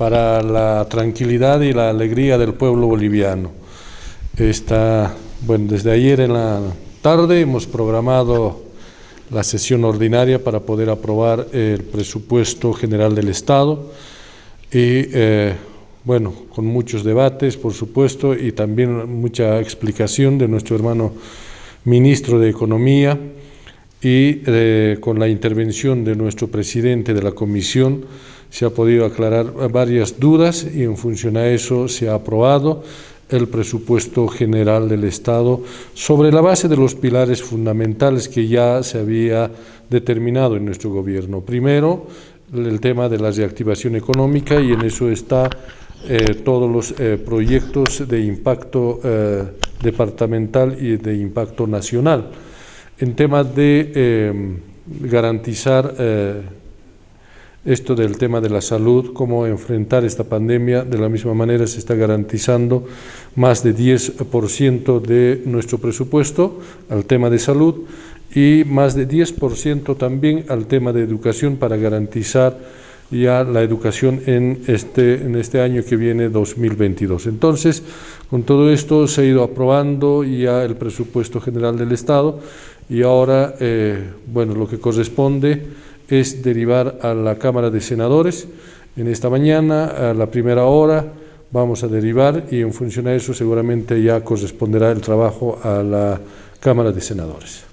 para la tranquilidad y la alegría del pueblo boliviano. Está, bueno, desde ayer en la tarde hemos programado la sesión ordinaria para poder aprobar el presupuesto general del Estado y eh, bueno, con muchos debates, por supuesto, y también mucha explicación de nuestro hermano ministro de Economía y eh, con la intervención de nuestro presidente de la comisión se ha podido aclarar varias dudas y en función a eso se ha aprobado el presupuesto general del Estado sobre la base de los pilares fundamentales que ya se había determinado en nuestro gobierno. Primero, el tema de la reactivación económica y en eso está eh, todos los eh, proyectos de impacto eh, departamental y de impacto nacional. En temas de garantizar esto del tema de la salud, cómo enfrentar esta pandemia, de la misma manera se está garantizando más de 10% de nuestro presupuesto al tema de salud y más de 10% también al tema de educación para garantizar ya la educación en este, en este año que viene 2022. Entonces, con todo esto se ha ido aprobando ya el presupuesto general del Estado y ahora, eh, bueno, lo que corresponde es derivar a la Cámara de Senadores. En esta mañana, a la primera hora, vamos a derivar y en función a eso seguramente ya corresponderá el trabajo a la Cámara de Senadores.